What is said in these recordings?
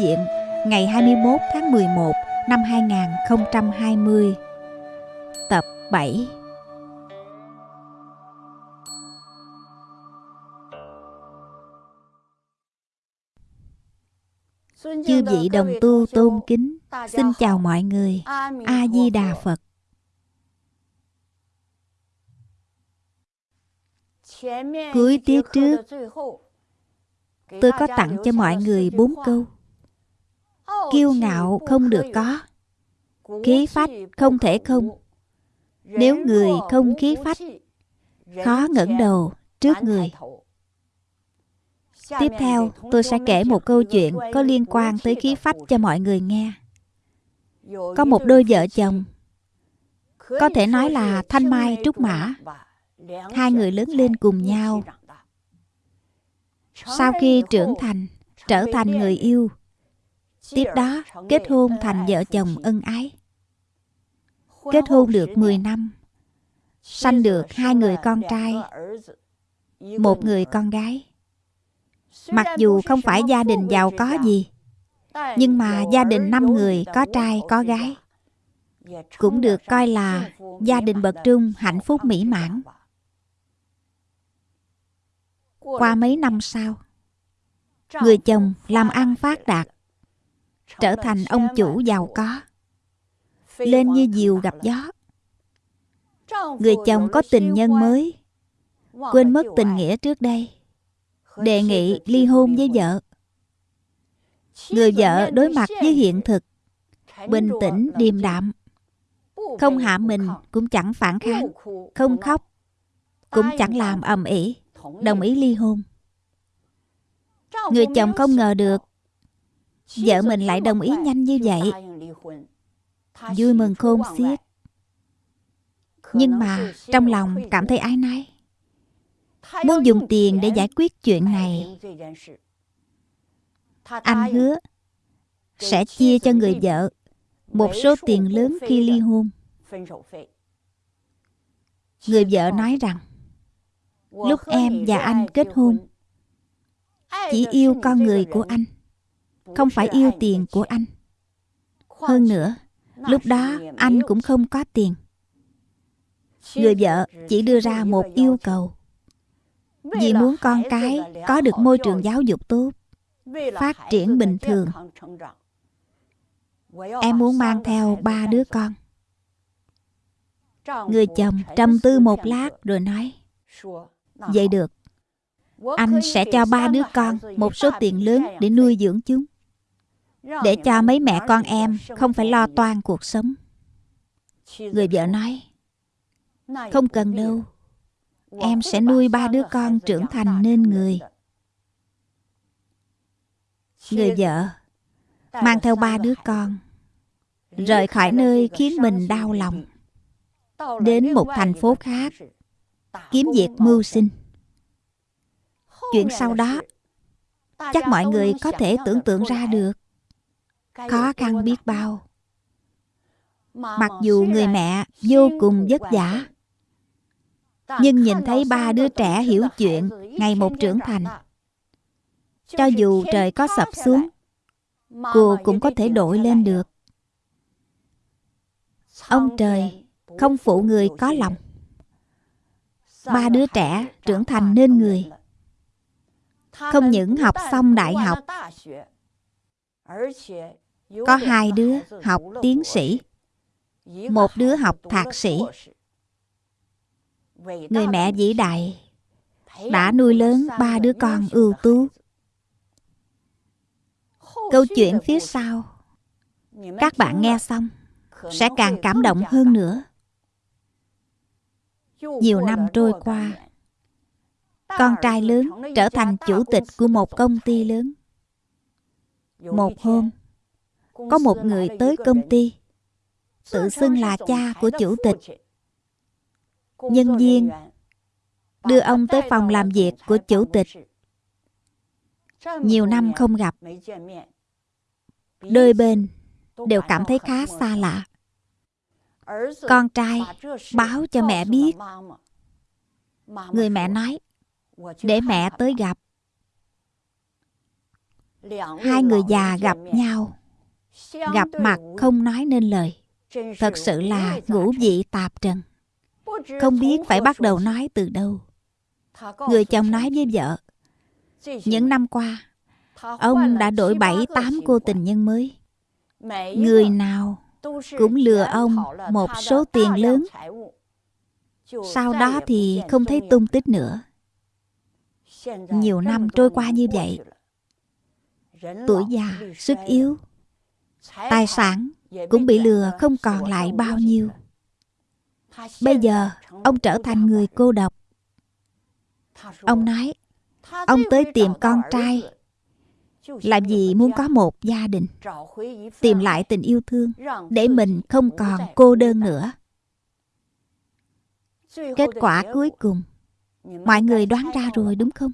Diệm Ngày 21 tháng 11 năm 2020 Tập 7 Chư vị đồng tu tôn kính, Xin chào mọi người. A-di-đà Phật. Cuối tiết trước, Tôi có tặng cho mọi người bốn câu. Kiêu ngạo không được có Khí phách không thể không Nếu người không khí phách Khó ngẩng đầu trước người Tiếp theo, tôi sẽ kể một câu chuyện có liên quan tới khí phách cho mọi người nghe. Có một đôi vợ chồng, có thể nói là Thanh Mai Trúc Mã. Hai người lớn lên cùng nhau. Sau khi trưởng thành, trở thành người yêu, tiếp đó kết hôn thành vợ chồng ân ái. Kết hôn được 10 năm, sanh được hai người con trai, một người con gái. Mặc dù không phải gia đình giàu có gì Nhưng mà gia đình năm người có trai có gái Cũng được coi là gia đình bậc trung hạnh phúc mỹ mãn Qua mấy năm sau Người chồng làm ăn phát đạt Trở thành ông chủ giàu có. Lên như diều gặp gió. Người chồng có tình nhân mới. Quên mất tình nghĩa trước đây. Đề nghị ly hôn với vợ. Người vợ đối mặt với hiện thực, bình tĩnh điềm đạm, không hạ mình cũng chẳng phản kháng, không khóc, cũng chẳng làm ầm ĩ, đồng ý ly hôn. Người chồng không ngờ được vợ mình lại đồng ý nhanh như vậy. Vui mừng khôn xiết. Nhưng mà trong lòng cảm thấy ái nái muốn dùng tiền để giải quyết chuyện này anh hứa sẽ chia cho người vợ một số tiền lớn khi ly hôn người vợ nói rằng, lúc em và anh kết hôn, chỉ yêu con người của anh không phải yêu tiền của anh. Hơn nữa lúc đó anh cũng không có tiền. Người vợ chỉ đưa ra một yêu cầu. Vì muốn con cái có được môi trường giáo dục tốt phát triển bình thường. em muốn mang theo ba đứa con. Người chồng trầm tư một lát rồi nói vậy được. Anh sẽ cho ba đứa con một số tiền lớn để nuôi dưỡng chúng để cho mấy mẹ con em không phải lo toan cuộc sống. Người vợ nói không cần đâu. Em sẽ nuôi ba đứa con trưởng thành nên người người. vợ mang theo ba đứa con rời khỏi nơi khiến mình đau lòng đến một thành phố khác kiếm việc mưu sinh. chuyện sau đó chắc mọi người có thể tưởng tượng ra được khó khăn biết bao. mặc dù người mẹ vô cùng vất vả nhưng nhìn thấy ba đứa trẻ hiểu chuyện ngày một trưởng thành. cho dù trời có sập xuống cô cũng có thể đổi lên được. ông trời không phụ người có lòng. Ba đứa trẻ trưởng thành nên người. không những học xong đại học có hai đứa học tiến sĩ một đứa học thạc sĩ。người mẹ vĩ đại đã nuôi lớn ba đứa con ưu tú。câu chuyện phía sau các bạn nghe xong sẽ càng cảm động hơn nữa。nhiều năm trôi qua con trai lớn trở thành chủ tịch của một công ty lớn một hôm có một người tới công ty tự xưng là cha của chủ tịch. nhân viên đưa ông tới phòng làm việc của chủ tịch. nhiều năm không gặp. đôi bên đều cảm thấy khá xa lạ. Con trai báo cho mẹ biết. Người mẹ nói, để mẹ tới gặp. Hai người già gặp nhau, gặp mặt không nói nên lời. Thật sự là ngũ vị tạp trần. Không biết phải bắt đầu nói từ đâu. Người chồng nói với vợ, những năm qua, ông đã đổi bảy tám cô tình nhân mới. Người nào cũng lừa ông một số tiền lớn. Sau đó thì không thấy tung tích nữa. Nhiều năm trôi qua như vậy. Tuổi già, sức yếu, tài sản cũng bị lừa không còn lại bao nhiêu. Bây giờ, ông trở thành người cô độc. Ông nói, ông tới tìm con trai làm gì muốn có một gia đình tìm lại tình yêu thương để mình không còn cô đơn nữa kết quả cuối cùng mọi người đoán ra rồi đúng không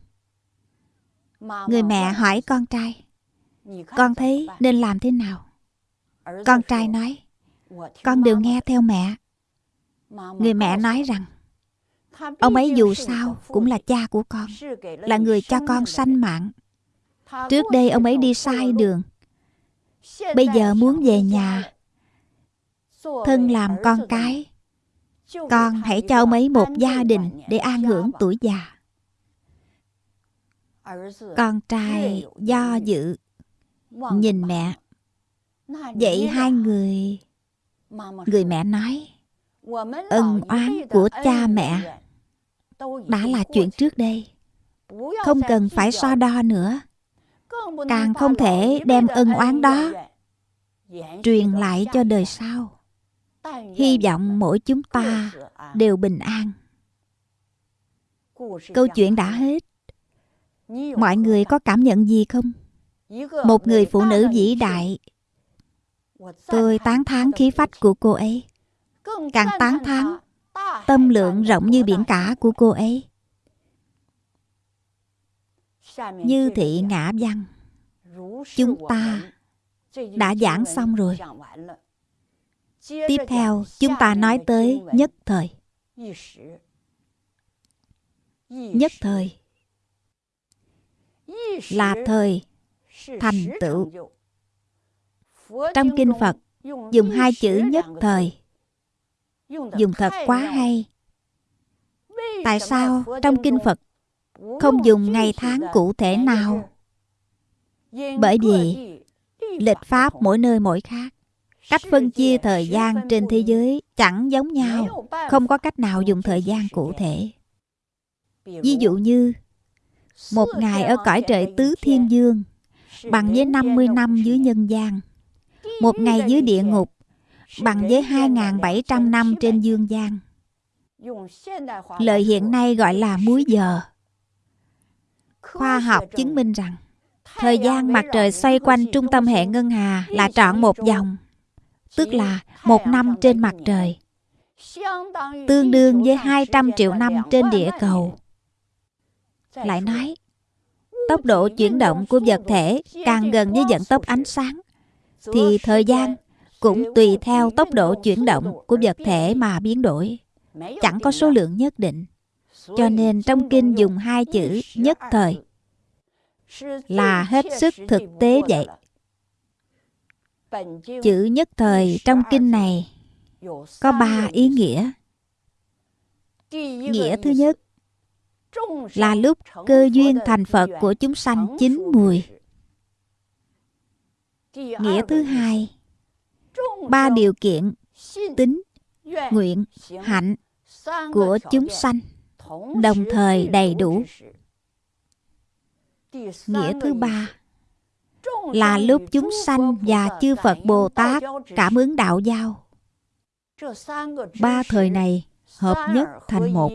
người mẹ hỏi con trai con thấy nên làm thế nào? Con trai nói con đều nghe theo mẹ. Người mẹ nói rằng ông ấy dù sao cũng là cha của con là người cho con sanh mạng. Trước đây ông ấy đi sai đường. Bây giờ muốn về nhà. Thân làm con cái. Con hãy cho ông ấy một gia đình Để an hưởng tuổi già. Con trai do dự Nhìn mẹ. Vậy hai người Người mẹ nói Ân oán của cha mẹ Đã là chuyện trước đây. Không cần phải so đo nữa. Càng không thể đem ân oán đó truyền lại cho đời sau. Hy vọng mỗi chúng ta đều bình an. Câu chuyện đã hết. Mọi người có cảm nhận gì không một người phụ nữ vĩ đại. Tôi tán thán khí phách của cô ấy. Càng tán thán tâm lượng rộng như biển cả của cô ấy. Như thị ngã văn chúng ta đã giảng xong rồi. Tiếp theo chúng ta nói tới nhất thời. Nhất thời. Là thời thành tựu. trong kinh phật dùng hai chữ nhất thời. dùng thật quá hay. Tại sao trong kinh phật không dùng ngày tháng cụ thể nào? bởi vì lịch pháp mỗi nơi mỗi khác. Cách phân chia thời gian trên thế giới chẳng giống nhau không có cách nào dùng thời gian cụ thể. ví dụ như một ngày ở cõi trời tứ thiên dương bằng với 50 năm dưới nhân gian. Một ngày dưới địa ngục, bằng với 2.700 năm trên dương gian. Lời hiện nay gọi là múi giờ. Khoa học chứng minh rằng, thời gian mặt trời xoay quanh trung tâm hệ ngân hà là trọn một vòng, tức là một năm trên mặt trời, tương đương với 200 triệu năm trên địa cầu. Lại nói tốc độ chuyển động của vật thể càng gần với vận tốc ánh sáng. Thì thời gian cũng tùy theo tốc độ chuyển động của vật thể mà biến đổi. Chẳng có số lượng nhất định. Cho nên trong kinh dùng hai chữ nhất thời là hết sức thực tế vậy. Chữ nhất thời trong kinh này có ba ý nghĩa. Nghĩa thứ nhất là lúc cơ duyên thành phật của chúng sanh chín mùi. Nghĩa thứ hai, ba điều kiện tính, nguyện, hạnh của chúng sanh, đồng thời đầy đủ. Nghĩa thứ ba, là lúc chúng sanh và chư phật bồ tát cảm ứng đạo giao. Ba thời này hợp nhất thành một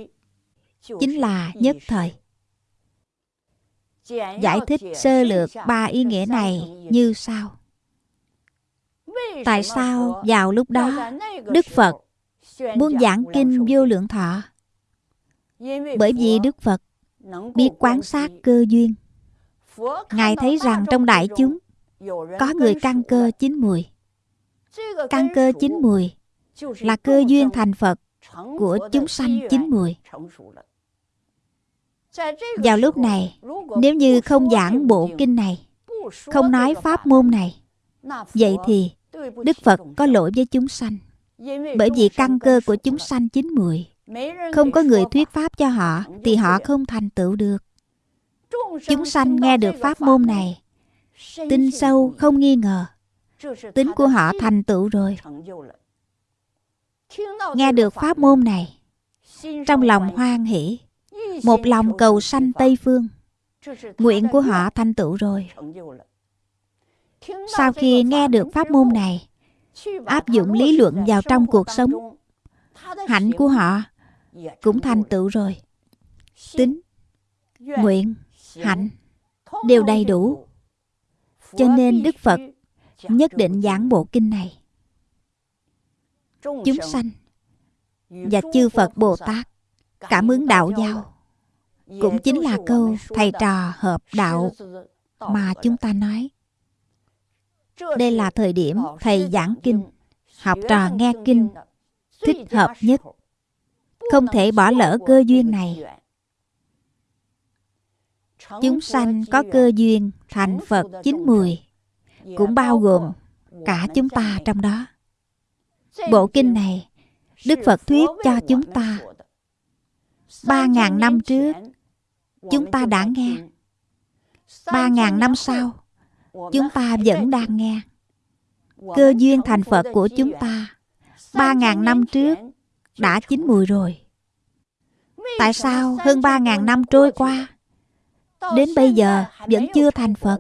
chính là nhất thời. Giải thích sơ lược ba ý nghĩa này như sau. Tại sao vào lúc đó đức phật muốn giảng kinh vô lượng thọ? Bởi vì đức phật biết quan sát cơ duyên. Ngài thấy rằng trong đại chúng Có người căn cơ chín mùi. Căn cơ chín mùi là cơ duyên thành Phật của chúng sanh chín mùi. Vào lúc này, nếu như không giảng bộ kinh này, không nói pháp môn này, vậy thì Đức Phật có lỗi với chúng sanh. Bởi vì căn cơ của chúng sanh chín muội không có người thuyết pháp cho họ thì họ không thành tựu được. Chúng sanh nghe được pháp môn này, tin sâu không nghi ngờ, tính của họ thành tựu rồi. Nghe được pháp môn này, trong lòng hoan hỷ, một lòng cầu sanh Tây Phương, nguyện của họ thành tựu rồi. Sau khi nghe được pháp môn này, áp dụng lý luận vào trong cuộc sống, hạnh của họ cũng thành tựu rồi. Tính, nguyện, hạnh đều đầy đủ. Cho nên Đức Phật nhất định giảng bộ kinh này. Chúng sanh và chư Phật Bồ Tát cảm ứng đạo giao cũng chính là câu thầy trò hợp đạo mà chúng ta nói. Đây là thời điểm thầy giảng kinh, học trò nghe kinh thích hợp nhất. Không thể bỏ lỡ cơ duyên này. Chúng sanh có cơ duyên thành Phật chín mười, cũng bao gồm cả chúng ta trong đó. Bộ kinh này, Đức Phật thuyết cho chúng ta. Ba ngàn năm trước, chúng ta đã nghe. Ba ngàn năm sau, chúng ta vẫn đang nghe. Cơ duyên thành Phật của chúng ta, ba ngàn năm trước, đã chín mùi rồi. Tại sao hơn ba ngàn năm trôi qua, đến bây giờ vẫn chưa thành Phật?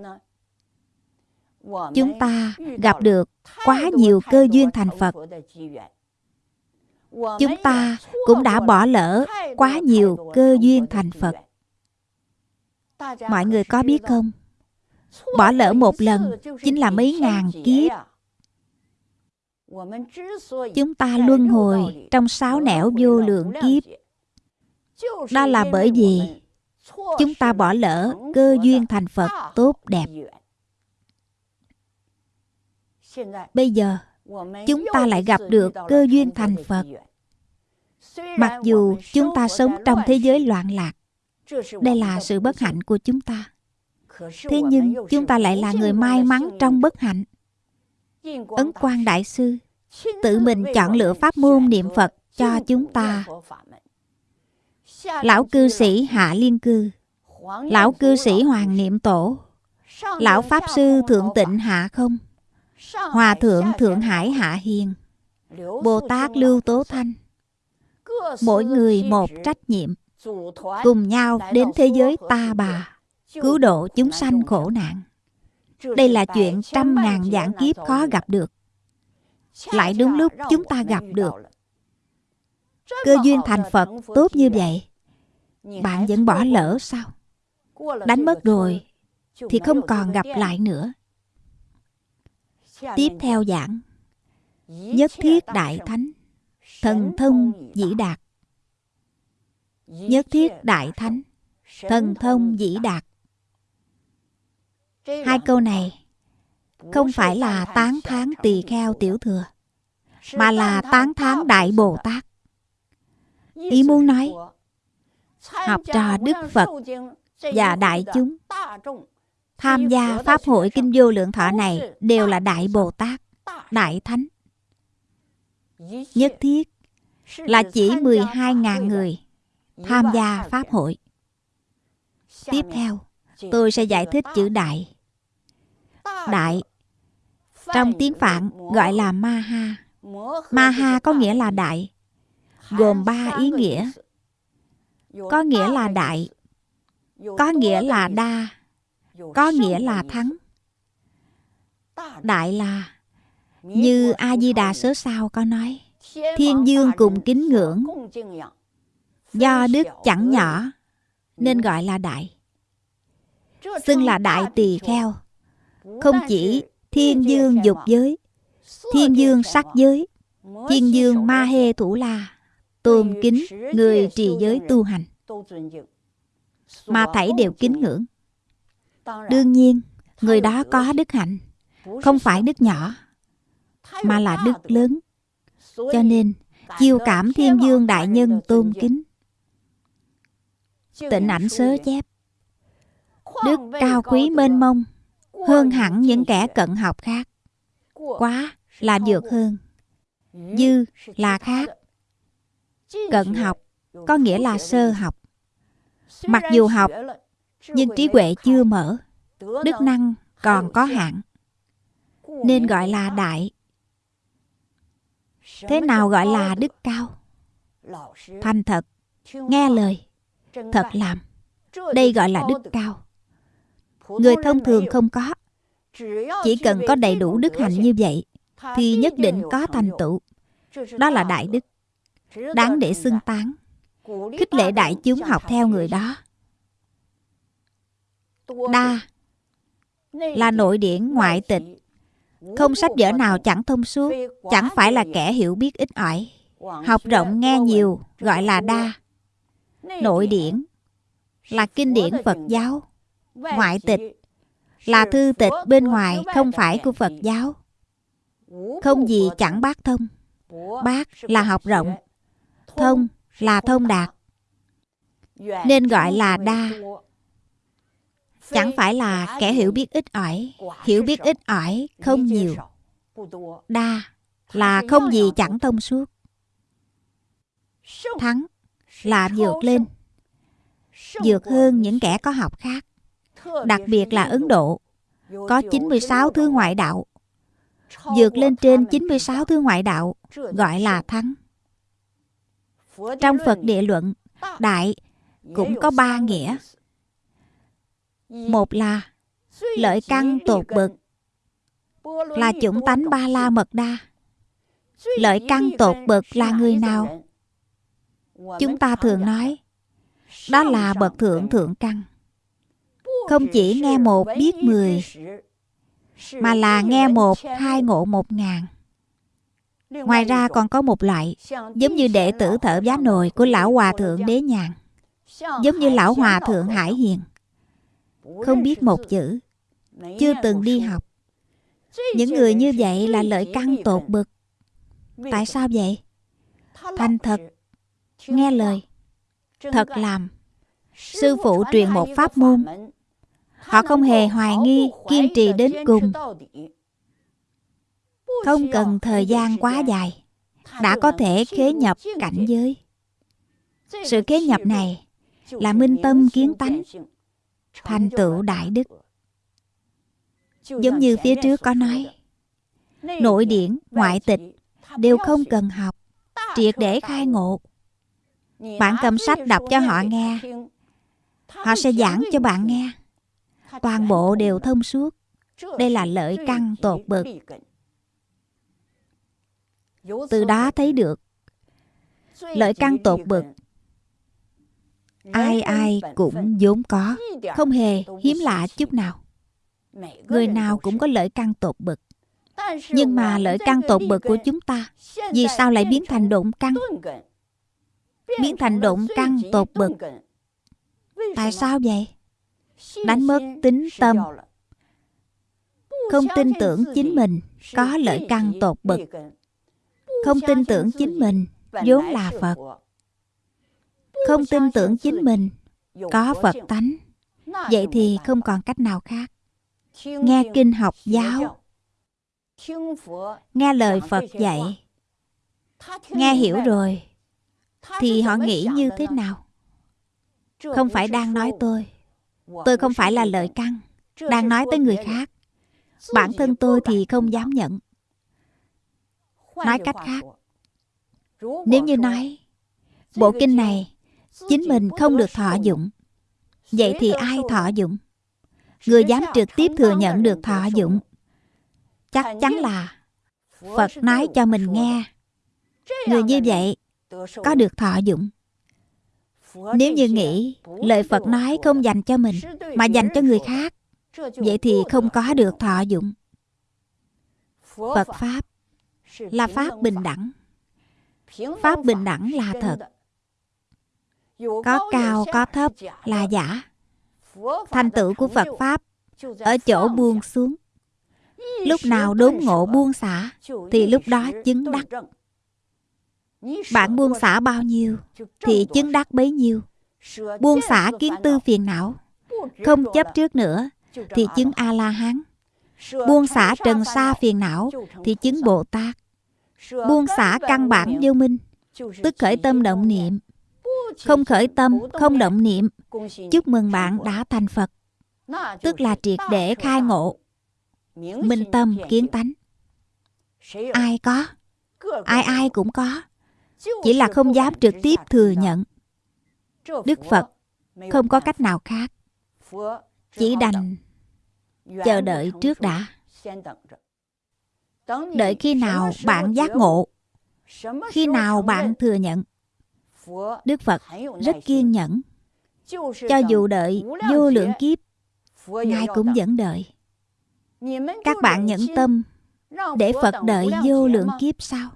Chúng ta gặp được quá nhiều cơ duyên thành Phật. Chúng ta cũng đã bỏ lỡ quá nhiều cơ duyên thành Phật. Mọi người có biết không? Bỏ lỡ một lần chính là mấy ngàn kiếp. Chúng ta luân hồi trong sáu nẻo vô lượng kiếp. Đó là bởi vì chúng ta bỏ lỡ cơ duyên thành Phật tốt đẹp. Bây giờ, chúng ta lại gặp được cơ duyên thành Phật. Mặc dù chúng ta sống trong thế giới loạn lạc, đây là sự bất hạnh của chúng ta. Thế nhưng chúng ta lại là người may mắn trong bất hạnh. Ấn Quang Đại Sư tự mình chọn lựa pháp môn niệm Phật cho chúng ta. Lão cư sĩ Hạ Liên Cư, Lão cư sĩ Hoàng Niệm Tổ, Lão Pháp Sư Thượng Tịnh Hạ Không, Hòa Thượng Thượng Hải Hạ Hiền, Bồ Tát Lưu Tố Thanh. Mỗi người một trách nhiệm, cùng nhau đến thế giới ta bà cứu độ chúng sanh khổ nạn. Đây là chuyện trăm ngàn dạng kiếp khó gặp được. Lại đúng lúc chúng ta gặp được. Cơ duyên thành Phật tốt như vậy, bạn vẫn bỏ lỡ sao? Đánh mất rồi. thì không còn gặp lại nữa. Tiếp theo giảng Nhất thiết đại thánh Thần thông dĩ đạt Nhất thiết đại thánh Thần thông dĩ đạt Hai câu này không phải là tán thán tỳ kheo tiểu thừa, mà là tán thán Đại Bồ Tát. Ý muốn nói, học trò Đức Phật và đại chúng tham gia Pháp hội Kinh Vô Lượng Thọ này đều là Đại Bồ Tát, Đại Thánh. Nhất thiết là chỉ 12.000 người tham gia Pháp hội. Tiếp theo, tôi sẽ giải thích chữ đại. Đại trong tiếng Phạn gọi là Ma Ha. Ma Ha có nghĩa là đại, gồm ba ý nghĩa. Có nghĩa là đại, có nghĩa là đa, có nghĩa là thắng. Đại là như A Di Đà sớ sao có nói, thiên dương cùng kính ngưỡng. Do đức chẳng nhỏ nên gọi là đại xưng là đại tỳ kheo không chỉ thiên dương dục giới thiên dương sắc giới thiên dương ma hê thủ la tôn kính người trì giới tu hành mà thảy đều kính ngưỡng đương nhiên người đó có đức hạnh không phải đức nhỏ mà là đức lớn. Cho nên, chiêu cảm thiên dương đại nhân tôn kính. Tịnh ảnh sớ chép. Đức cao quý mênh mông, hơn hẳn những kẻ cận học khác. Quá là vượt hơn. Dư là khác. Cận học có nghĩa là sơ học. Mặc dù học, nhưng trí huệ chưa mở, đức năng còn có hạn, nên gọi là đại. Thế nào gọi là đức cao? Thành thật, nghe lời, thật làm. Đây gọi là đức cao. Người thông thường không có. Chỉ cần có đầy đủ đức hạnh như vậy, thì nhất định có thành tựu. Đó là đại đức, đáng để xưng tán, khích lệ đại chúng học theo người đó. Đa là nội điển ngoại tịch. Không sách vở nào chẳng thông suốt. Chẳng phải là kẻ hiểu biết ít ỏi. Học rộng nghe nhiều gọi là đa nội điển là kinh điển phật giáo ngoại tịch là thư tịch bên ngoài không phải của phật giáo. Không gì chẳng bác thông. bác là học rộng thông là thông đạt. Nên gọi là đa. chẳng phải là kẻ hiểu biết ít ỏi hiểu biết ít ỏi không nhiều. đa là không gì chẳng thông suốt. Thắng là vượt lên. Vượt hơn những kẻ có học khác, đặc biệt là Ấn Độ. Có 96 thứ ngoại đạo. Vượt lên trên 96 thứ ngoại đạo, gọi là thắng. Trong Phật địa luận, đại cũng có ba nghĩa. Một là lợi căn tột bực là chủng tánh ba la mật đa. Lợi căn tột bực là người nào? Chúng ta thường nói đó là bậc thượng thượng căn. Không chỉ nghe một biết mười mà là nghe một hai ngộ một ngàn. Ngoài ra còn có một loại giống như đệ tử thở giá nồi của lão hòa thượng đế nhàn giống như lão hòa thượng hải hiền. Không biết một chữ chưa từng đi học. những người như vậy là lợi căn tột bực. tại sao vậy? thành thật nghe lời. thật làm. Sư phụ truyền một pháp môn. Họ không hề hoài nghi kiên trì đến cùng. không cần thời gian quá dài. Đã có thể khế nhập cảnh giới. Sự khế nhập này là minh tâm kiến tánh. thành tựu đại đức. giống như phía trước có nói nội điển ngoại tịch đều không cần học. Triệt để khai ngộ bạn cầm sách đọc cho họ nghe. họ sẽ giảng cho bạn nghe. toàn bộ đều thông suốt. Đây là lợi căn tột bực. từ đó thấy được lợi căn tột bực. ai ai cũng vốn có không hề hiếm lạ chút nào. Người nào cũng có lợi căn tột bực. Nhưng mà lợi căn tột bực của chúng ta? Vì sao lại biến thành độn căn biến thành độn căn tột bực. Tại sao vậy? Đánh mất tính tâm. Không tin tưởng chính mình có lợi căn tột bực. Không tin tưởng chính mình vốn là phật. Không tin tưởng chính mình có phật tánh. Vậy thì không còn cách nào khác. Nghe kinh học giáo. Nghe lời phật dạy. Nghe hiểu rồi thì họ nghĩ như thế nào? Không phải đang nói tôi. Tôi không phải là lợi căn đang nói tới người khác. bản thân tôi thì không dám nhận. Nói cách khác nếu như nói bộ kinh này chính mình không được thọ dụng. Vậy thì ai thọ dụng? Người dám trực tiếp thừa nhận được thọ dụng. Chắc chắn là phật nói cho mình nghe. Người như vậy có được thọ dụng. Nếu như nghĩ lời phật nói không dành cho mình mà dành cho người khác vậy thì không có được thọ dụng. Phật pháp là pháp bình đẳng. Pháp bình đẳng là thật. có cao có thấp là giả. Thành tựu của phật pháp ở chỗ buông xuống. Lúc nào đốn ngộ buông xả Thì lúc đó chứng đắc bạn buông xả bao nhiêu Thì chứng đắc bấy nhiêu. Buông xả kiến tư phiền não Không chấp trước nữa Thì chứng A-la-hán. Buông xả trần sa phiền não Thì chứng Bồ Tát Buông xả căn bản vô minh Tức khởi tâm động niệm. Không khởi tâm, không động niệm Chúc mừng bạn đã thành Phật Tức là triệt để khai ngộ. Minh tâm kiến tánh. Ai có? Ai ai cũng có. Chỉ là không dám trực tiếp thừa nhận. Đức Phật không có cách nào khác. Chỉ đành chờ đợi trước đã. Đợi khi nào bạn giác ngộ, khi nào bạn thừa nhận, đức phật rất kiên nhẫn. Cho dù đợi vô lượng kiếp, ngài cũng vẫn đợi. Các bạn nhẫn tâm để phật đợi vô lượng kiếp sao?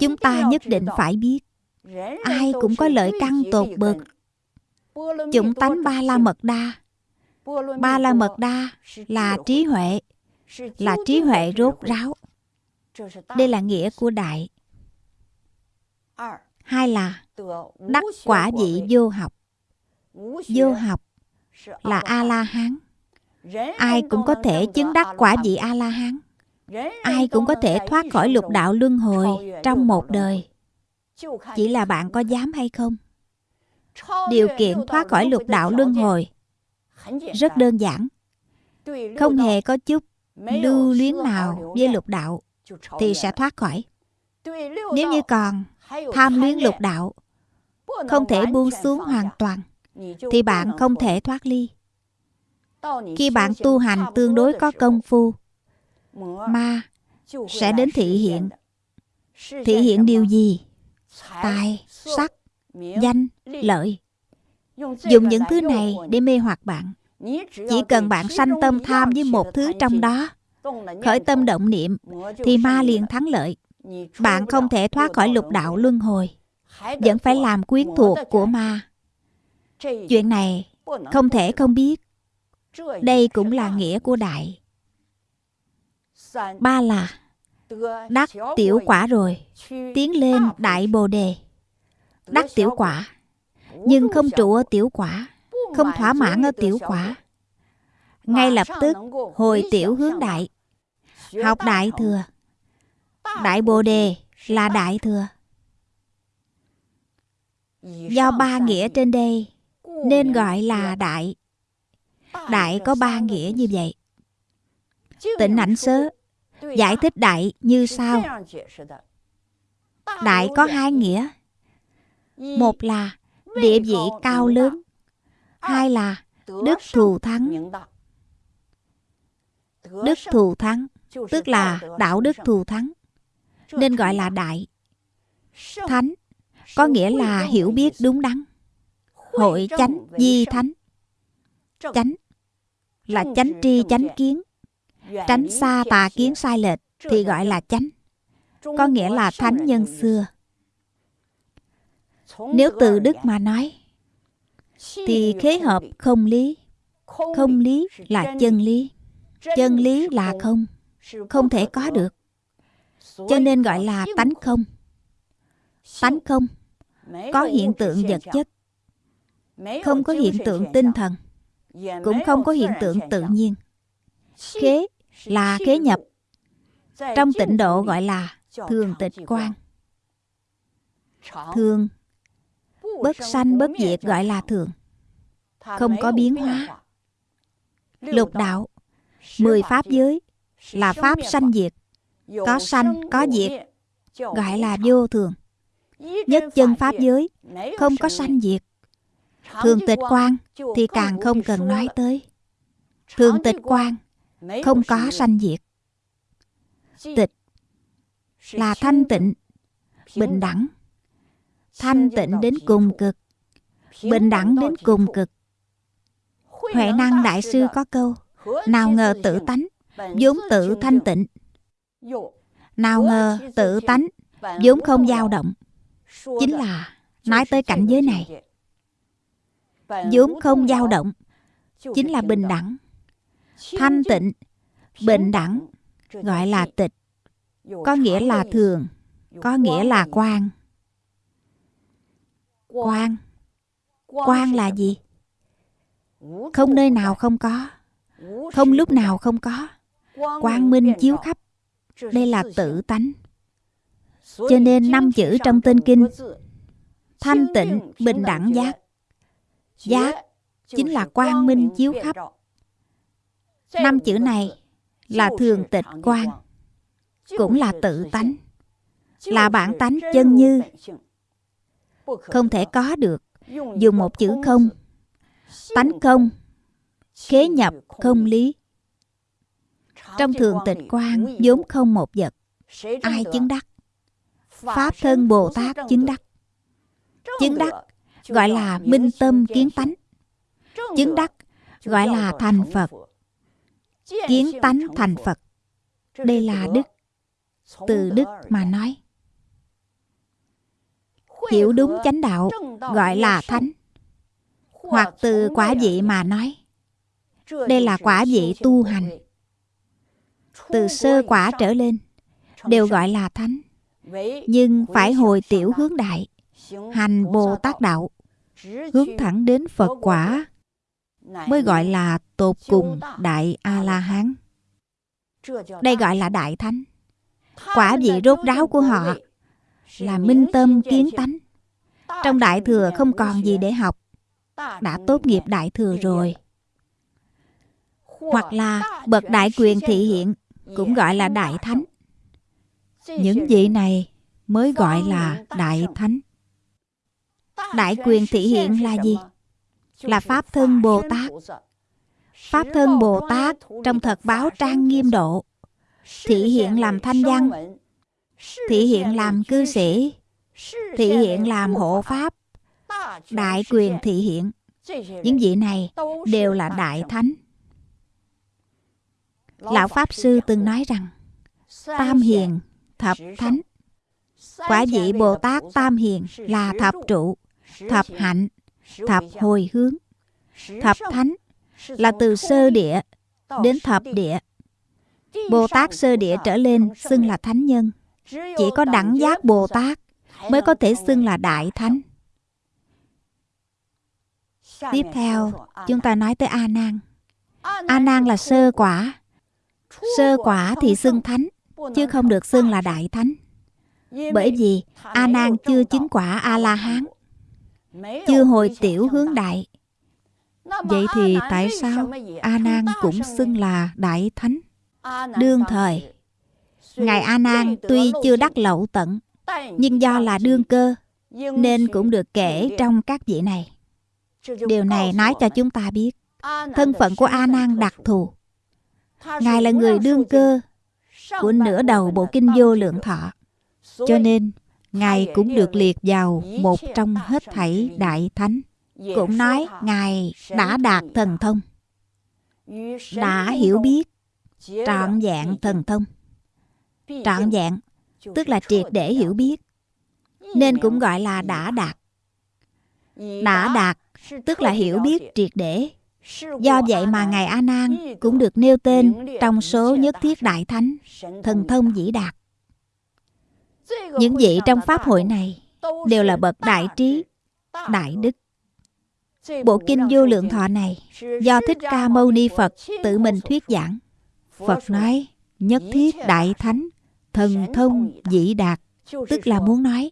Chúng ta nhất định phải biết ai cũng có lợi căn tột bậc. Chủng tánh ba la mật đa. Ba la mật đa là trí huệ là trí huệ rốt ráo. Đây là nghĩa của đại. Hai là đắc quả vị vô học. Vô học là a la hán. Ai cũng có thể chứng đắc quả vị a la hán ai cũng có thể thoát khỏi lục đạo luân hồi trong một đời. chỉ là bạn có dám hay không? Điều kiện thoát khỏi lục đạo luân hồi rất đơn giản. không hề có chút lưu luyến nào với lục đạo thì sẽ thoát khỏi. Nếu như còn tham luyến lục đạo không thể buông xuống hoàn toàn thì bạn không thể thoát ly. Khi bạn tu hành tương đối có công phu ma sẽ đến thị hiện？thị hiện điều gì？tài sắc danh lợi。dùng những thứ này để mê hoặc bạn。chỉ cần bạn sanh tâm tham với một thứ trong đó khởi tâm động niệm thì ma liền thắng lợi。bạn không thể thoát khỏi lục đạo luân hồi vẫn phải làm quyến thuộc của ma chuyện này không thể không biết。đây cũng là nghĩa của đại ba là đắc tiểu quả rồi tiến lên đại bồ đề. Đắc tiểu quả nhưng không trụ ở tiểu quả không thỏa mãn ở tiểu quả. Ngay lập tức hồi tiểu hướng đại học đại thừa. Đại bồ đề là đại thừa. Do ba nghĩa trên đây nên gọi là đại. Đại có ba nghĩa như vậy. Tịnh ảnh sớ giải thích đại như sau. Đại có hai nghĩa. Một là địa vị cao lớn. Hai là đức thù thắng. Đức thù thắng, tức là đạo đức thù thắng, nên gọi là đại. Thánh có nghĩa là hiểu biết đúng đắn. Hội chánh, di thánh. Chánh là chánh tri, chánh kiến tránh xa tà kiến sai lệch thì gọi là chánh. Có nghĩa là thánh nhân xưa. Nếu từ đức mà nói, thì khế hợp không lý. Không lý là chân lý. Chân lý là không. Không thể có được. Cho nên gọi là tánh không. Tánh không có hiện tượng vật chất. Không có hiện tượng tinh thần. Cũng không có hiện tượng tự nhiên. Khế là khế nhập. Trong tịnh độ gọi là thường tịch quan. Thường, bất sanh bất diệt gọi là thường. Không có biến hóa. Lục đạo, mười pháp giới là pháp sanh diệt. Có sanh, có diệt gọi là vô thường. Nhất chân pháp giới không có sanh diệt. Thường tịch quan thì càng không cần nói tới. Thường tịch quan không có sanh diệt. Tịch là thanh tịnh bình đẳng. thanh tịnh đến cùng cực. Bình đẳng đến cùng cực. Huệ năng đại sư có câu nào ngờ tự tánh vốn tự thanh tịnh. Nào ngờ tự tánh vốn không dao động. Chính là nói tới cảnh giới này vốn không dao động. Chính là bình đẳng thanh tịnh Bình đẳng gọi là tịch, có nghĩa là thường, có nghĩa là quan. Quan Quan là gì? Không nơi nào không có, không lúc nào không có. Quang minh chiếu khắp. Đây là tự tánh. Cho nên năm chữ trong tên kinh Thanh tịnh, bình đẳng giác Giác chính là quang minh chiếu khắp Năm chữ này là thường tịch quan, Cũng là tự tánh, Là bản tánh chân như. Không thể có được Dùng một chữ không, Tánh không, Khế nhập không lý. Trong thường tịch quan vốn không một vật, Ai chứng đắc? Pháp thân Bồ Tát chứng đắc. Chứng đắc gọi là minh tâm kiến tánh. Chứng đắc gọi là thành Phật. Kiến tánh thành Phật. Đây là đức. Từ đức mà nói. Hiểu đúng chánh đạo gọi là thánh. Hoặc từ quả vị mà nói. Đây là quả vị tu hành. Từ sơ quả trở lên Đều gọi là thánh. Nhưng phải hồi tiểu hướng đại hành bồ tát đạo hướng thẳng đến phật quả mới gọi là tột cùng đại a la hán đây gọi là đại thánh. Quả vị rốt ráo của họ là minh tâm kiến tánh. Trong đại thừa không còn gì để học. Đã tốt nghiệp đại thừa rồi. Hoặc là bậc đại quyền thị hiện cũng gọi là đại thánh. những vị này mới gọi là đại thánh. Đại quyền thị hiện là gì là pháp thân bồ tát. pháp thân bồ tát trong thật báo trang nghiêm độ. Thị hiện làm thanh văn. thị hiện làm cư sĩ. thị hiện làm hộ pháp. Đại quyền thị hiện. Những vị này đều là đại thánh. Lão pháp sư từng nói rằng tam hiền thập thánh. quả vị bồ tát tam hiền là thập trụ. Thập hạnh thập hồi hướng. Thập thánh là từ sơ địa đến thập địa. Bồ tát sơ địa trở lên xưng là thánh nhân. Chỉ có đẳng giác bồ tát mới có thể xưng là đại thánh. Tiếp theo, chúng ta nói tới a nan. A nan là sơ quả. Sơ quả thì xưng thánh, chứ không được xưng là đại thánh. Bởi vì a nan chưa chứng quả a la hán chưa hồi tiểu hướng đại. Vậy thì tại sao a nan cũng xưng là đại thánh? Đương thời ngài a nan tuy chưa đắc lậu tận nhưng do là đương cơ nên cũng được kể trong các vị này. Điều này nói cho chúng ta biết thân phận của a nan đặc thù. Ngài là người đương cơ của nửa đầu bộ kinh vô lượng thọ. Cho nên, Ngài cũng được liệt vào một trong hết thảy đại thánh. Cũng nói Ngài đã đạt thần thông, đã hiểu biết, trọn dạng thần thông. Trọn dạng, tức là triệt để hiểu biết, nên cũng gọi là đã đạt. Đã đạt, tức là hiểu biết triệt để. Do vậy mà Ngài A Nan cũng được nêu tên trong số nhất thiết đại thánh, thần thông dĩ đạt. Những vị trong pháp hội này đều là bậc đại trí, đại đức. Bộ kinh vô lượng thọ này do Thích Ca Mâu Ni Phật tự mình thuyết giảng. Phật nói nhất thiết đại thánh, thần thông dĩ đạt, tức là muốn nói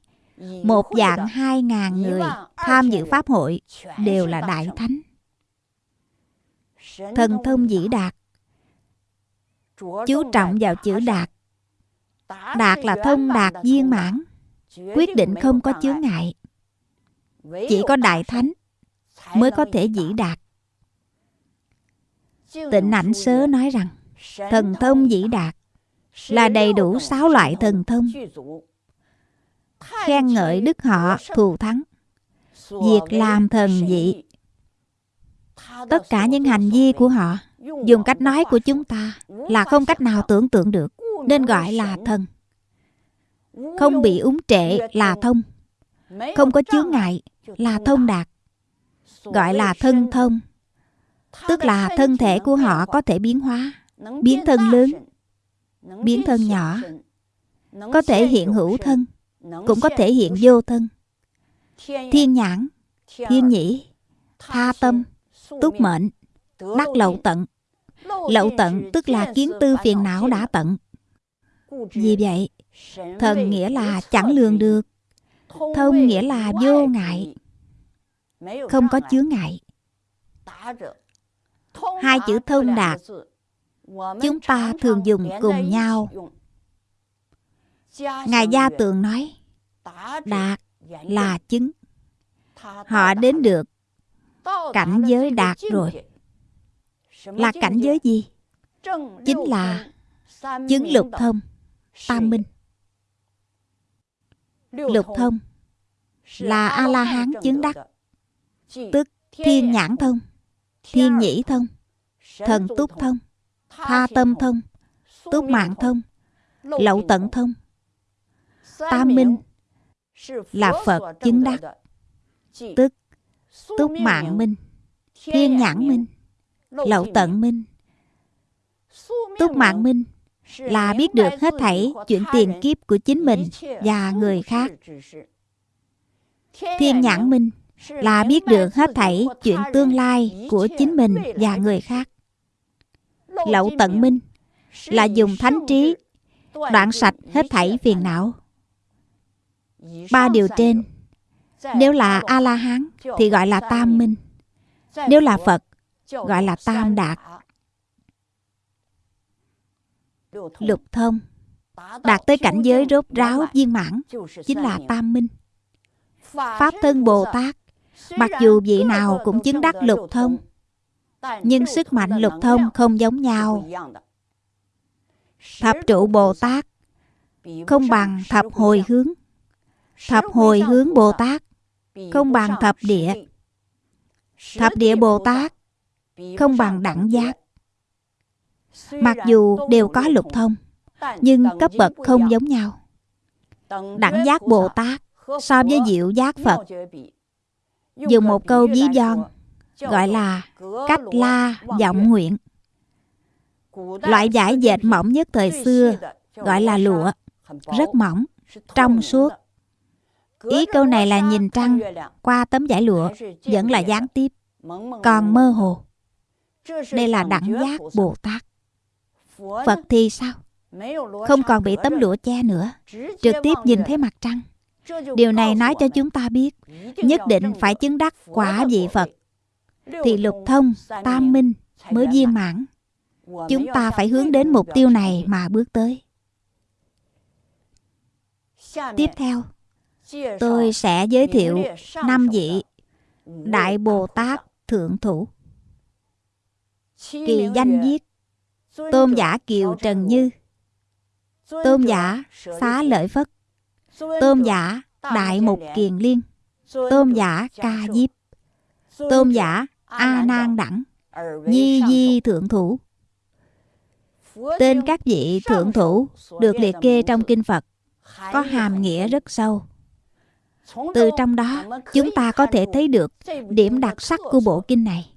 một dạng hai ngàn người tham dự pháp hội đều là đại thánh. Thần thông dĩ đạt. Chú trọng vào chữ đạt đạt là thông đạt viên mãn. quyết định không có chướng ngại. chỉ có đại thánh mới có thể dĩ đạt. tịnh ảnh sớ nói rằng thần thông dĩ đạt. là đầy đủ sáu loại thần thông. Khen ngợi đức họ thù thắng. Việc làm thần dị. Tất cả những hành vi của họ dùng cách nói của chúng ta là không cách nào tưởng tượng được nên gọi là thần. Không bị úng trệ là thông. Không có chướng ngại là thông đạt. Gọi là thân thông. Tức là thân thể của họ có thể biến hóa, biến thân lớn, biến thân nhỏ, có thể hiện hữu thân, cũng có thể hiện vô thân. Thiên nhãn, thiên nhĩ, tha tâm, túc mệnh, đắc lậu tận. Lậu tận tức là kiến tư phiền não đã tận vì vậy, thần nghĩa là chẳng lường được. Thông nghĩa là vô ngại. Không có chướng ngại. Hai chữ thông đạt, chúng ta thường dùng cùng nhau. Ngài gia tường nói, đạt là chứng. Họ đến được cảnh giới đạt rồi. Là cảnh giới gì? Chính là chứng lục thông tam minh. Lục thông. Là a la hán chứng đắc. Tức thiên nhãn thông thiên nhĩ thông thần túc thông tha tâm thông túc mạng thông lậu tận thông. Tam minh là phật chứng đắc. Tức túc mạng minh thiên nhãn minh lậu tận minh. Túc mạng minh là biết được hết thảy chuyện tiền kiếp của chính mình và người khác. thiên nhãn minh là biết được hết thảy chuyện tương lai của chính mình và người khác. lậu tận minh là dùng thánh trí đoạn sạch hết thảy phiền não. ba điều trên. nếu là a la hán thì gọi là tam minh. nếu là phật gọi là tam đạt lục thông. Đạt tới cảnh giới rốt ráo viên mãn chính là tam minh. Pháp thân bồ tát. Mặc dù vị nào cũng chứng đắc lục thông. Nhưng sức mạnh lục thông không giống nhau. thập trụ bồ tát không bằng thập hồi hướng. Thập hồi hướng bồ tát không bằng thập địa. Thập địa bồ tát không bằng đẳng giác mặc dù đều có lục thông, nhưng cấp bậc không giống nhau. Đẳng giác bồ tát so với diệu giác phật. Dùng một câu ví von, gọi là cách la vọng nguyện. Loại vải dệt mỏng nhất thời xưa gọi là lụa, rất mỏng, trong suốt. Ý câu này là nhìn trăng qua tấm vải lụa vẫn là gián tiếp, còn mơ hồ. Đây là đẳng giác bồ tát phật thì sao? Không còn bị tấm lụa che nữa. Trực tiếp nhìn thấy mặt trăng. điều này nói cho chúng ta biết nhất định phải chứng đắc quả vị phật. Thì lục thông tam minh mới viên mãn. Chúng ta phải hướng đến mục tiêu này mà bước tới. Tiếp theo tôi sẽ giới thiệu năm vị đại bồ tát thượng thủ. Kỳ danh viết tôn giả kiều trần như. Tôn giả xá lợi phất. Tôn giả đại mục kiền liên. Tôn giả ca diếp. Tôn giả a nan đẳng. Nhi di thượng thủ. Tên các vị thượng thủ được liệt kê trong kinh phật, có hàm nghĩa rất sâu. Từ trong đó, chúng ta có thể thấy được điểm đặc sắc của bộ kinh này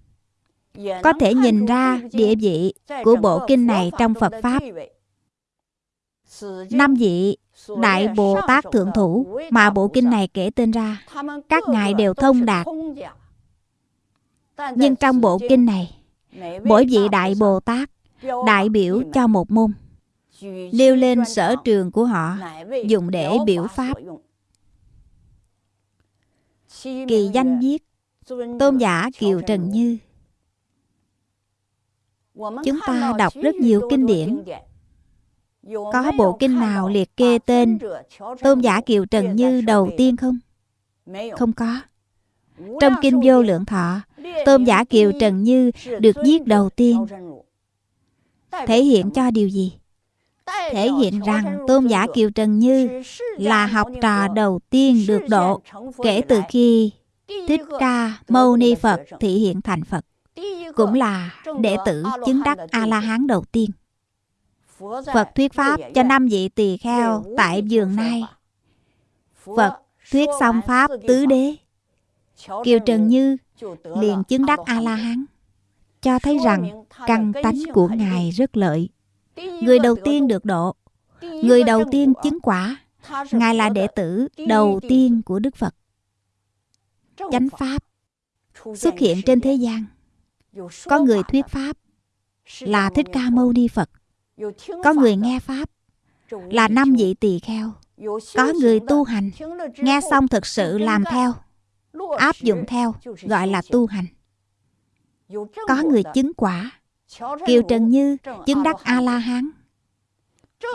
có thể nhìn ra địa vị của bộ kinh này trong phật pháp. Năm vị đại bồ tát thượng thủ mà bộ kinh này kể tên ra. các ngài đều thông đạt. nhưng trong bộ kinh này mỗi vị đại bồ tát đại biểu cho một môn nêu lên sở trường của họ dùng để biểu pháp. kỳ danh viết tôn giả kiều trần như chúng ta đọc rất nhiều kinh điển. có bộ kinh nào liệt kê tên tôn giả kiều trần như đầu tiên không? Không có. Trong kinh vô lượng thọ tôn giả kiều trần như được viết đầu tiên. Thể hiện cho điều gì? Thể hiện rằng tôn giả kiều trần như là học trò đầu tiên được độ kể từ khi thích ca mâu ni phật thị hiện thành phật cũng là đệ tử chứng đắc a la hán đầu tiên. Phật thuyết pháp cho năm vị tỳ kheo tại vườn nai phật thuyết xong pháp tứ đế. Kiều trần như liền chứng đắc a la hán cho thấy rằng căn tánh của Ngài rất lợi. Người đầu tiên được độ, người đầu tiên chứng quả, Ngài là đệ tử đầu tiên của Đức Phật. Chánh Pháp xuất hiện trên thế gian. Có người thuyết Pháp là Thích Ca Mâu Ni Phật. Có người nghe Pháp là năm vị tỳ kheo. Có người tu hành, nghe xong thực sự làm theo, áp dụng theo, gọi là tu hành. Có người chứng quả, Kiều Trần Như chứng đắc A-la-hán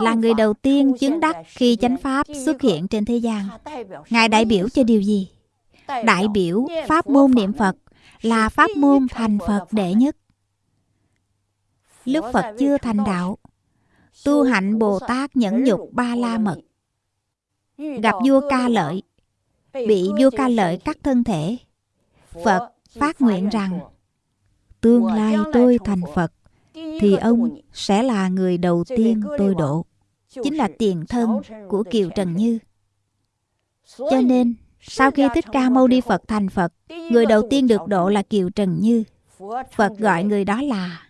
là người đầu tiên chứng đắc khi chánh pháp xuất hiện trên thế gian. Ngài đại biểu cho điều gì? Đại biểu pháp môn niệm Phật là pháp môn thành Phật đệ nhất. Lúc Phật chưa thành đạo, tu hạnh Bồ Tát nhẫn nhục ba la mật. Gặp vua ca lợi, bị vua ca lợi cắt thân thể. Phật phát nguyện rằng, tương lai tôi thành Phật, thì ông sẽ là người đầu tiên tôi độ. Chính là tiền thân của Kiều Trần Như. Cho nên, sau khi Thích Ca Mâu Ni Phật thành Phật, người đầu tiên được độ là Kiều Trần Như. Phật gọi người đó là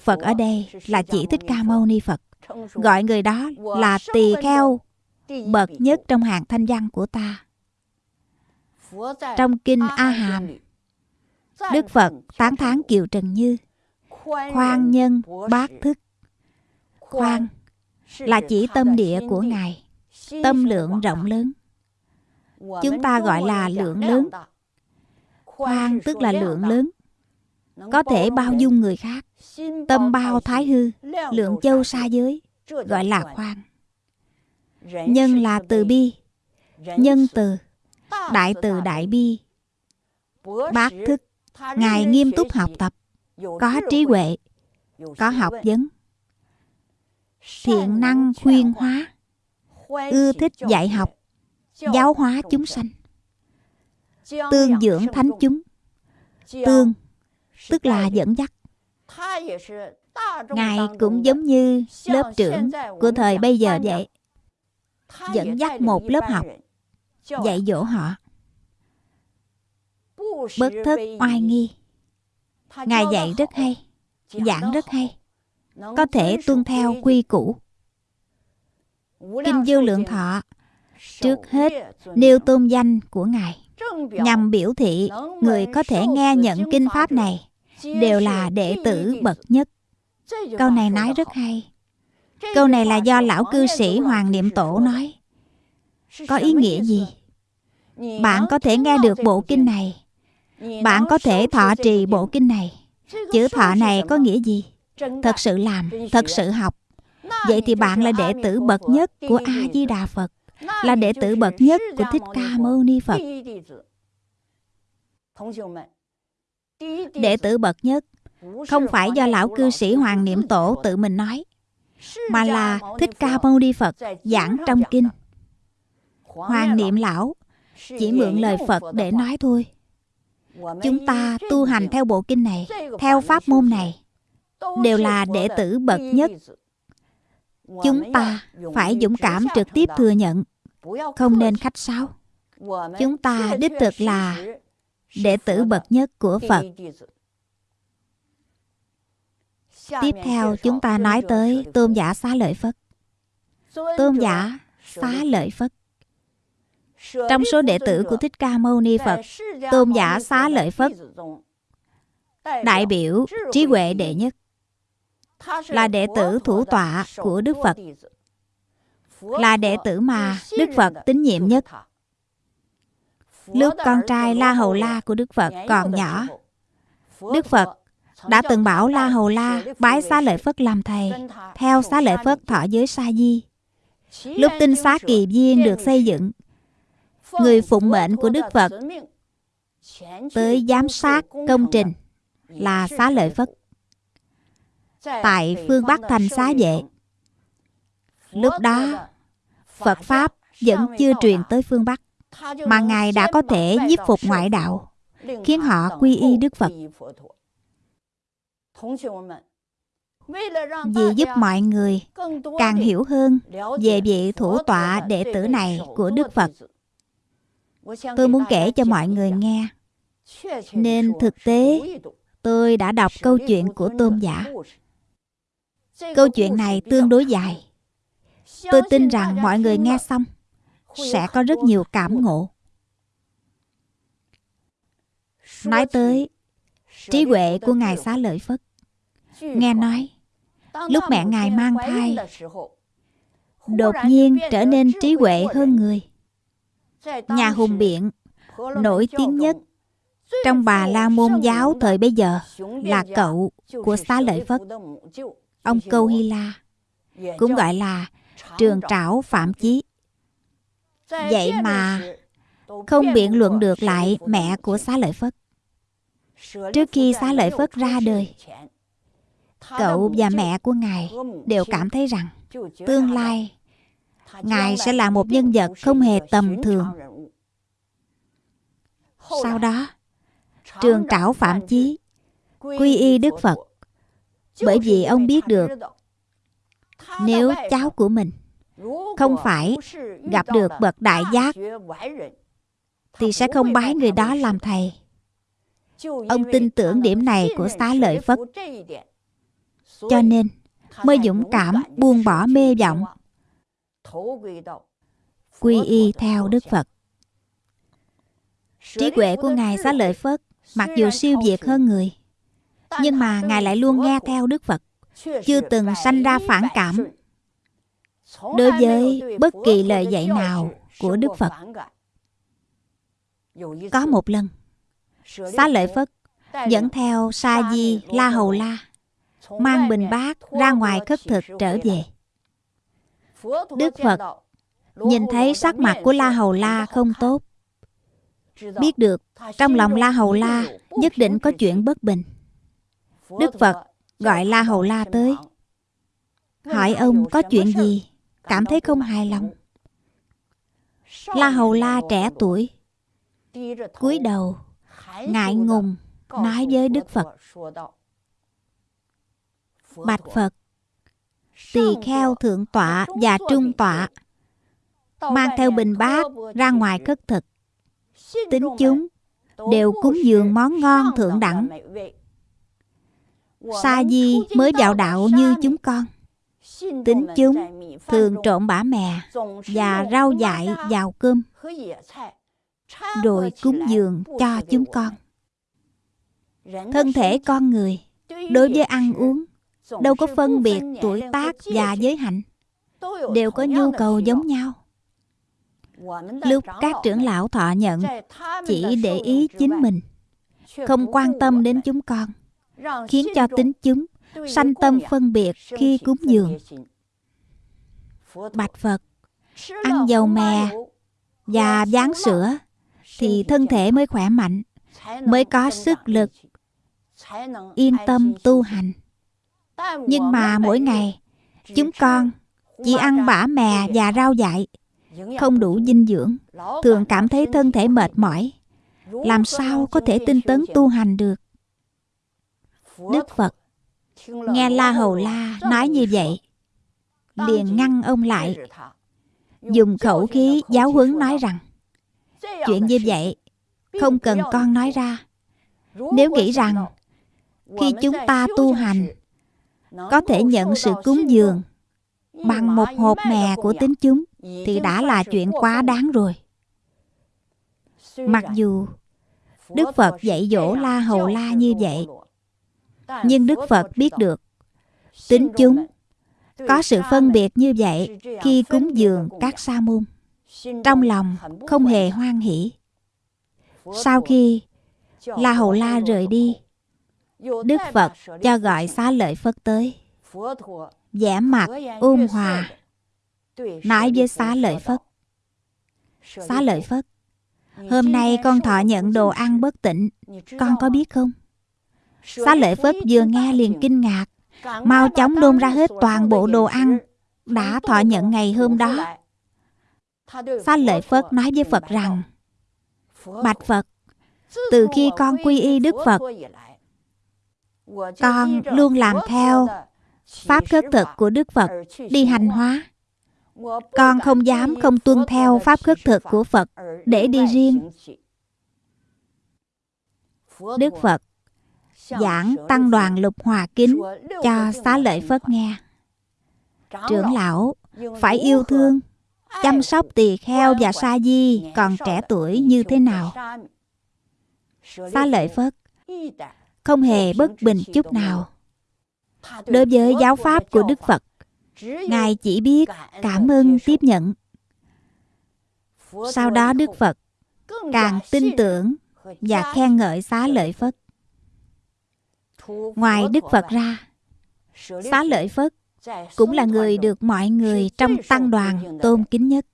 Phật ở đây là chỉ Thích Ca Mâu Ni Phật. Gọi người đó là tỳ kheo bậc nhất trong hàng thanh văn của ta. Trong kinh A Hàm, Đức Phật tán thán Kiều Trần Như khoan nhân bát thức khoan là chỉ tâm địa của ngài tâm lượng rộng lớn chúng ta gọi là lượng lớn. khoan tức là lượng lớn. Có thể bao dung người khác. Tâm bao thái hư. lượng châu xa giới. Gọi là khoan. Nhân là từ bi. Nhân từ. Đại từ đại bi. Bát thức ngài nghiêm túc học tập. Có trí huệ. Có học vấn. Thiện năng khuyên hóa. Ưa thích dạy học giáo hóa chúng sanh. Tương dưỡng thánh chúng. Tương tức là dẫn dắt. Ngài cũng giống như lớp trưởng của thời bây giờ vậy dẫn dắt một lớp học dạy dỗ họ. Bất thất oai nghi. Ngài dạy rất hay giảng rất hay. Có thể tuân theo quy củ. Kinh vô lượng thọ trước hết nêu tôn danh của ngài. Nhằm biểu thị người có thể nghe nhận kinh pháp này đều là đệ tử bậc nhất. Câu này nói rất hay. Câu này là do lão cư sĩ hoàng niệm tổ nói. Có ý nghĩa gì? Bạn có thể nghe được bộ kinh này. Bạn có thể thọ trì bộ kinh này. Chữ thọ này có nghĩa gì? Thật sự làm, thật sự học. Vậy thì bạn là đệ tử bậc nhất của a di đà phật là đệ tử bậc nhất của thích ca mâu ni phật. Đệ tử bậc nhất không phải do lão cư sĩ hoàng niệm tổ tự mình nói, mà là thích ca mâu ni phật giảng trong kinh. Hoàng niệm lão chỉ mượn lời phật để nói thôi. Chúng ta tu hành theo bộ kinh này, theo pháp môn này, đều là đệ tử bậc nhất chúng ta phải dũng cảm trực tiếp thừa nhận. Không nên khách sáo. Chúng ta đích thực là đệ tử bậc nhất của phật. Tiếp theo chúng ta nói tới tôn giả xá lợi phất tôn giả xá lợi phất trong số đệ tử của thích ca mâu ni phật tôn giả xá lợi phất đại biểu trí huệ đệ nhất là đệ tử thủ tọa của Đức Phật, là đệ tử mà Đức Phật tín nhiệm nhất. Lúc con trai La Hầu La của Đức Phật còn nhỏ, Đức Phật đã từng bảo La Hầu La bái xá lợi Phất làm thầy, theo xá lợi Phất thọ giới sa di. Lúc tinh xá kỳ viên được xây dựng, người phụng mệnh của Đức Phật tới giám sát công trình là xá lợi Phất tại phương Bắc thành xá vệ. Lúc đó, Phật Pháp vẫn chưa truyền tới phương Bắc, mà Ngài đã có thể nhiếp phục ngoại đạo, khiến họ quy y Đức Phật. Vì giúp mọi người càng hiểu hơn về vị thủ tọa đệ tử này của Đức Phật. Tôi muốn kể cho mọi người nghe. Nên thực tế Tôi đã đọc câu chuyện của tôn giả. Câu chuyện này tương đối dài. Tôi tin rằng mọi người nghe xong sẽ có rất nhiều cảm ngộ. Nói tới trí huệ của Ngài Xá Lợi Phất. Nghe nói, lúc mẹ Ngài mang thai, đột nhiên trở nên trí huệ hơn người. Nhà hùng biện, nổi tiếng nhất trong bà La Môn giáo thời bây giờ là cậu của Xá Lợi Phất, ông Câu Hy La, cũng gọi là trường trảo Phạm Chí. Vậy mà không biện luận được lại mẹ của Xá Lợi Phất. Trước khi Xá Lợi Phất ra đời, cậu và mẹ của Ngài đều cảm thấy rằng tương lai Ngài sẽ là một nhân vật không hề tầm thường. Sau đó, trường trảo Phạm Chí quy y Đức Phật bởi vì ông biết được nếu cháu của mình không phải gặp được bậc đại giác thì sẽ không bái người đó làm thầy. Ông tin tưởng điểm này của xá lợi Phất. Cho nên mới dũng cảm buông bỏ mê vọng quy y theo Đức Phật. Trí huệ của Ngài xá lợi Phất mặc dù siêu việt hơn người, nhưng mà Ngài lại luôn nghe theo Đức Phật, chưa từng sanh ra phản cảm đối với bất kỳ lời dạy nào của Đức Phật. Có một lần, Xá Lợi Phất dẫn theo Sa Di La Hầu La mang bình bát ra ngoài khất thực trở về. Đức Phật nhìn thấy sắc mặt của La Hầu La không tốt. Biết được trong lòng La Hầu La nhất định có chuyện bất bình. Đức Phật gọi La Hầu La tới. Hỏi ông có chuyện gì, cảm thấy không hài lòng. La Hầu La trẻ tuổi, cúi đầu, ngại ngùng, nói với Đức Phật. Bạch Phật, tỳ kheo thượng tọa và trung tọa mang theo bình bát ra ngoài khất thực tính chúng đều cúng dường món ngon thượng đẳng sa di mới vào đạo như chúng con. Tính chúng thường trộn bã mè và rau dại vào cơm rồi cúng dường cho chúng con. Thân thể con người đối với ăn uống đâu có phân biệt tuổi tác và giới hạnh đều có nhu cầu giống nhau. Lúc các trưởng lão thọ nhận chỉ để ý chính mình không quan tâm đến chúng con khiến cho tính chúng sanh tâm phân biệt khi cúng dường. bạch phật ăn dầu mè và dán sữa thì thân thể mới khỏe mạnh mới có sức lực yên tâm tu hành. Nhưng mà mỗi ngày chúng con chỉ ăn bã mè và rau dại không đủ dinh dưỡng thường cảm thấy thân thể mệt mỏi. Làm sao có thể tinh tấn tu hành được đức phật nghe la hầu la nói như vậy liền ngăn ông lại. Dùng khẩu khí giáo huấn nói rằng chuyện như vậy không cần con nói ra. Nếu nghĩ rằng khi chúng ta tu hành có thể nhận sự cúng dường bằng một hộp mè của tính chúng thì đã là chuyện quá đáng rồi. Mặc dù đức phật dạy dỗ la hầu la như vậy nhưng đức phật biết được. Tính chúng. Có sự phân biệt như vậy khi cúng dường các sa môn. Trong lòng không hề hoan hỷ. Sau khi la hầu la rời đi, đức phật cho gọi xá lợi phất tới. Vẻ mặt ôn hòa, nói với xá lợi phất. Xá lợi phất, hôm nay con thọ nhận đồ ăn bất tịnh, con có biết không? Xá lợi phất vừa nghe liền kinh ngạc. Mau chóng đôn ra hết toàn bộ đồ ăn đã thọ nhận ngày hôm đó. Xá lợi phất nói với phật rằng, bạch phật, từ khi con quy y đức phật, con luôn làm theo pháp khất thực của đức phật đi hành hóa. Con không dám không tuân theo pháp khất thực của phật để đi riêng. Đức phật giảng tăng đoàn lục hòa kính cho xá lợi Phất nghe. Trưởng lão phải yêu thương, chăm sóc tỳ kheo và sa di còn trẻ tuổi như thế nào. Xá lợi Phất không hề bất bình chút nào. Đối với giáo pháp của Đức Phật, Ngài chỉ biết cảm ơn tiếp nhận. Sau đó Đức Phật càng tin tưởng và khen ngợi xá lợi Phất. Ngoài Đức Phật ra, xá lợi Phất cũng là người được mọi người trong tăng đoàn tôn kính nhất.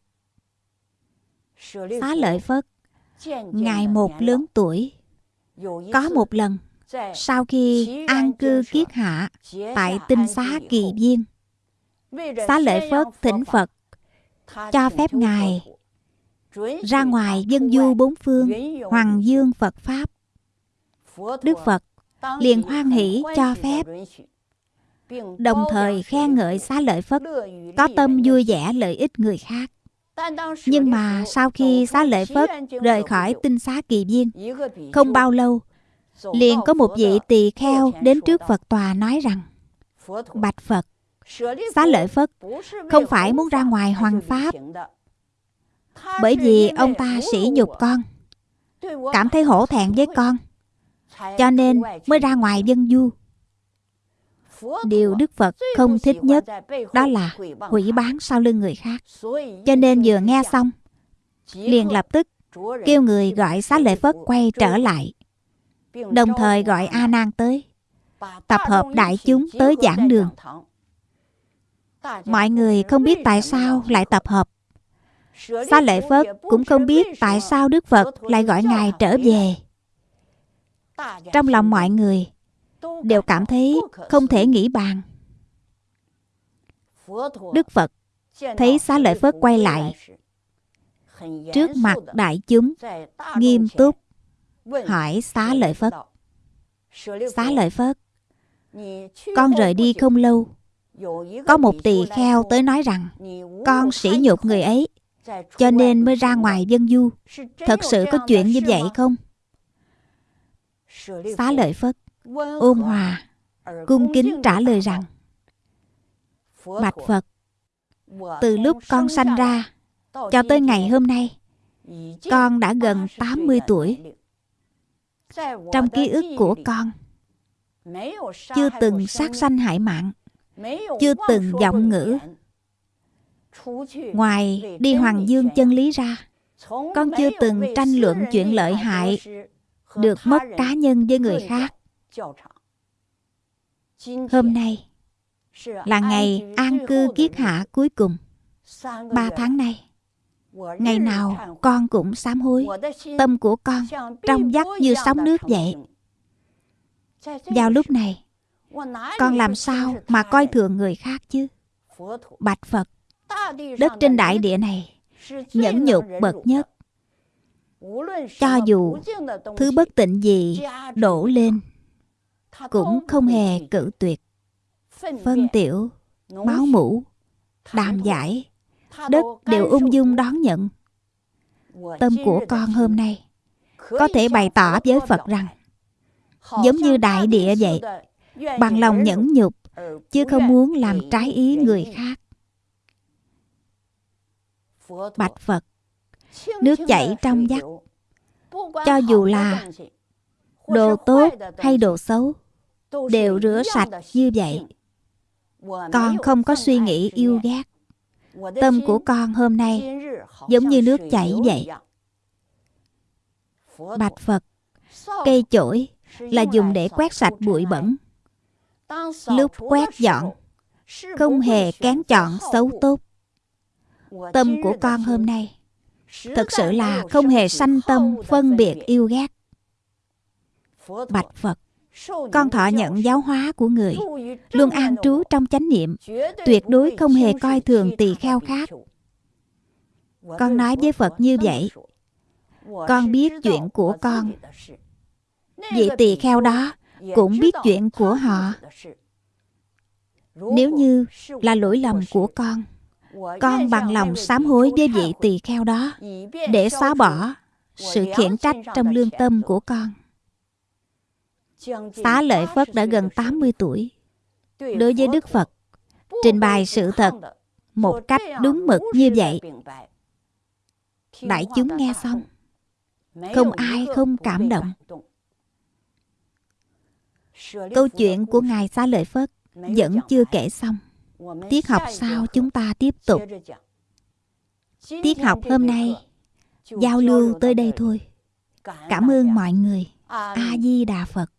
Xá lợi Phất, ngày một lớn tuổi, có một lần sau khi an cư kiết hạ tại tinh xá kỳ viên, xá lợi Phất thỉnh Phật cho phép ngài ra ngoài dân du bốn phương hoàng dương Phật pháp. Đức Phật liền hoan hỷ cho phép đồng thời khen ngợi xá lợi Phất có tâm vui vẻ lợi ích người khác. Nhưng mà sau khi xá lợi Phất rời khỏi tinh xá kỳ viên, không bao lâu, liền có một vị tỳ kheo đến trước Phật tòa nói rằng Bạch Phật, xá lợi Phất không phải muốn ra ngoài hoàng pháp bởi vì ông ta sỉ nhục con cảm thấy hổ thẹn với con cho nên mới ra ngoài dân du. Điều đức phật không thích nhất đó là hủy bán sau lưng người khác. Cho nên vừa nghe xong, liền lập tức kêu người gọi xá lợi phất quay trở lại, đồng thời gọi a nan tới, tập hợp đại chúng tới giảng đường. Mọi người không biết tại sao lại tập hợp. Xá lợi phất cũng không biết tại sao đức phật lại gọi ngài trở về trong lòng mọi người đều cảm thấy không thể nghĩ bàn. Đức phật thấy xá lợi phất quay lại trước mặt đại chúng, nghiêm túc hỏi xá lợi phất, xá lợi phất, con rời đi không lâu, có một tỳ kheo tới nói rằng, con sỉ nhục người ấy, cho nên mới ra ngoài dân du. Thật sự có chuyện như vậy không? Xá lợi phất ôn hòa cung kính trả lời rằng bạch phật từ lúc con sanh ra cho tới ngày hôm nay con đã gần 80 tuổi. trong ký ức của con chưa từng sát sanh hại mạng chưa từng giọng ngữ. ngoài đi hoàng dương chân lý ra con chưa từng tranh luận chuyện lợi hại được mất cá nhân với người khác. Hôm nay là ngày an cư kiết hạ cuối cùng. Ba tháng nay, ngày nào con cũng sám hối. Tâm của con trong vắt như sóng nước vậy. Vào lúc này, con làm sao mà coi thường người khác chứ? Bạch phật, đất trên đại địa này, nhẫn nhục bậc nhất cho dù thứ bất tịnh gì đổ lên, cũng không hề cử tuyệt. Phân tiểu, máu mũ đàm giải, đất đều ung dung đón nhận. Tâm của con hôm nay có thể bày tỏ với phật rằng, giống như đại địa vậy, bằng lòng nhẫn nhục, chứ không muốn làm trái ý người khác. Bạch phật nước chảy trong vắt. Cho dù là đồ tốt hay đồ xấu, đều rửa sạch như vậy. Con không có suy nghĩ yêu ghét. Tâm của con hôm nay giống như nước chảy vậy. Bạch phật, cây chổi là dùng để quét sạch bụi bẩn. Lúc quét dọn, không hề kén chọn xấu tốt. Tâm của con hôm nay thật sự là không hề sanh tâm, phân biệt yêu ghét. Bạch phật, con thọ nhận giáo hóa của người, luôn an trú trong chánh niệm, tuyệt đối không hề coi thường tỳ kheo khác. Con nói với phật như vậy, con biết chuyện của con. Vị tỳ kheo đó cũng biết chuyện của họ. Nếu như là lỗi lầm của con con bằng lòng sám hối với vị tỳ kheo đó để xóa bỏ sự khiển trách trong lương tâm của con Xá lợi Phất đã gần 80 tuổi. Đối với Đức Phật, trình bày sự thật một cách đúng mực như vậy. Đại chúng nghe xong, không ai không cảm động. Câu chuyện của Ngài Xá Lợi Phất vẫn chưa kể xong. Tiết học sau chúng ta tiếp tục. Tiết học hôm nay, giao lưu tới đây thôi. Cảm ơn mọi người. A Di Đà Phật.